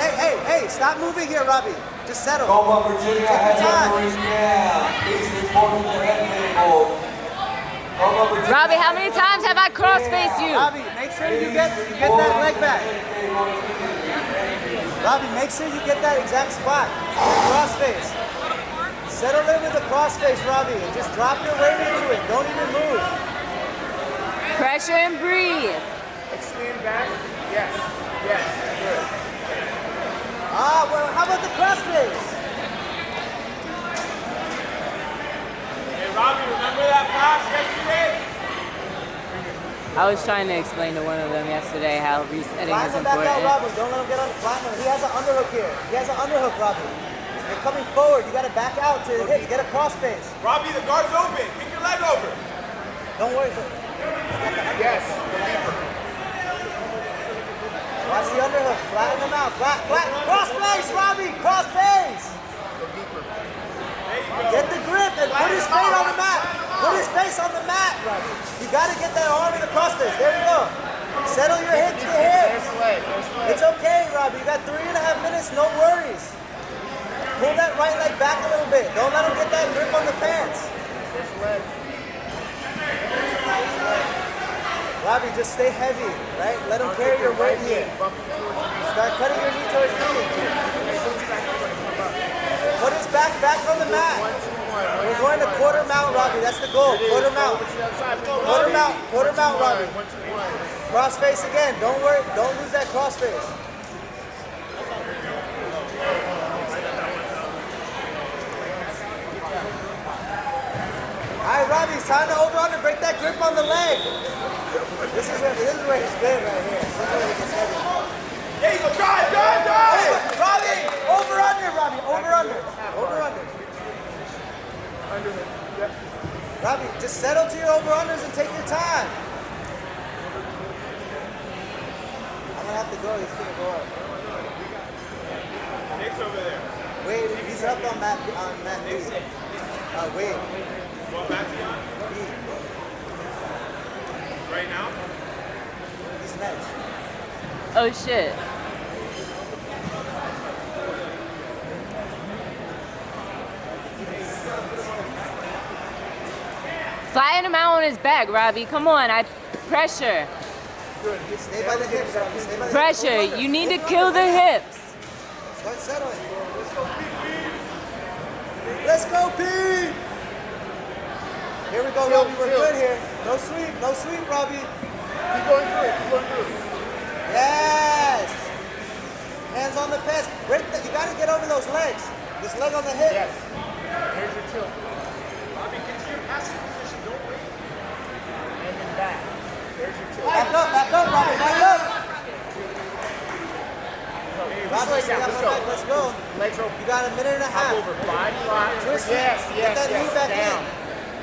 Hey, hey, hey, stop moving here, Robbie. Just settle. Coma, Virginia Robbie, how many times have I cross-faced you? Robbie, make sure you get, you get that leg back. Robbie, make sure you get that exact spot. Cross-face. Settle in with the cross-face, Robbie, and just drop your weight into it. Don't even move. Pressure and breathe. I was trying to explain to one of them yesterday how resetting is Flatten him back out, important. Robbie. Don't let him get on the flatten him. He has an underhook here. He has an underhook, Robbie. You're coming forward. You got to back out to the hips. Get a crossface. Robbie, the guard's open. Kick your leg over. Don't worry. Yes. Watch the underhook. Flatten him out. Flat, flat. Crossface, Robbie. Crossface. Go deeper. Get the grip and put his face on the mat. Put his face on the mat, Robbie. You got to get that arm in the. There you go. Settle your hips to leg. It's okay, Robbie. You got three and a half minutes. No worries. Pull that right leg back a little bit. Don't let him get that grip on the pants. Robbie, just stay heavy, right? Let him carry your weight here. Start cutting your knee towards knee. Put his back back on the mat. One. To quarter mount, Robbie. That's the goal. Quarter mount. Over to the other side. Let's go, Quarter mount. Quarter mount. Robbie. One, two, one. Cross face again. Don't worry. Don't lose that cross face. All right, Robbie, it's time to over under. Break that grip on the leg. This is where this is where he's good right here. This is where he gets heavy. There you go. Drive, drive, drive. Over, Robbie, over under, Robbie, over under, over under. Underhook. Yep. Robbie, just settle to your over unders and take your time. I'm gonna have to go. He's gonna go up. Nick's over there. Wait, he's up on mat on mat B. Uh, wait, Going back to you. B. Right now. He's next. Oh shit. Flying him out on his back, Robbie. Come on, I pressure. Stay by the hips, Stay by the Pressure. Hips. You need to kill the hips. Start settling. Let's go, P. Here we go, Robbie. We're good here. No sweep, no sweep, Robbie. Keep going through it. Keep going through it. Yes. Hands on the pads. You got to get over those legs. This leg on the hip. Yes. Here's your tilt. Robbie, get to your passing position. Don't wait. And then back. There's your tilt. Back up, back up, Robbie. Back up. Let's go. Let's go. You got a minute and a half. over. Five, five. Yes, yes, yes. Down.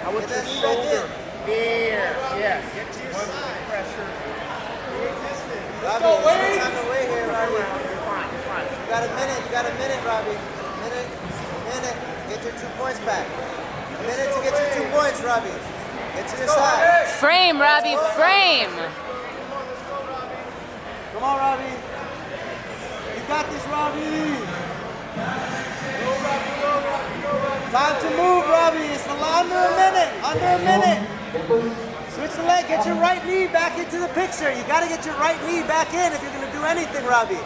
I want your shoulder. There. Yes. Your side. Pressure. Robbie, go, no time to wait here, Robbie. You're fine. You're fine. You got a minute. You got a minute, Robbie. Minute. Minute. Get your two points back. A minute to get your two points, Robbie. Get to your side. Frame, Robbie. Frame. Come on, Robbie. You got this, Robbie. Time to move, Robbie. It's a- under a minute. Under a minute. Switch the leg. Get your right knee back into the picture. You got to get your right knee back in if you're going to do anything, Robbie.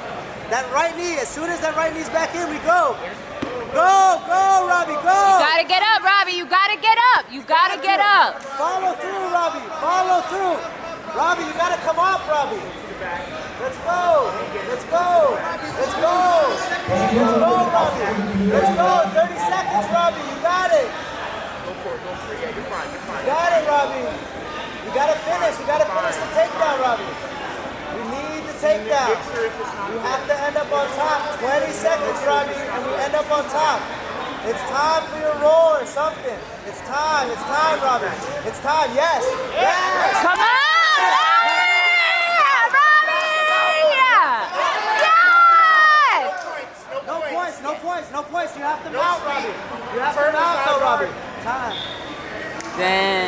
That right knee, as soon as that right knee's back in, we go. Go, go, Robbie, go. Gotta get up, Robbie. You gotta get up. You gotta get up. Follow through, Robbie. Follow through. Robbie, you gotta come up, Robbie. Let's go. Let's go. Let's go. Let's go, Robbie. Let's go. 30 seconds, Robbie. You got it. Go for it. Go for it. Yeah, you're fine. You're fine. You got it, Robbie. You gotta finish. You gotta finish the takedown, Robbie. We need the takedown. You have to end up on top. 20 seconds, Robbie, and we end up on top. It's time for your roll or something. It's time. It's time, Robbie. It's time. Yes. Yes. Come on! Yeah, Robbie! Yes! points. No, points. points, no points, no points. You have to No mount. Robbie. You have to mount, though. Robbie. Time. Damn.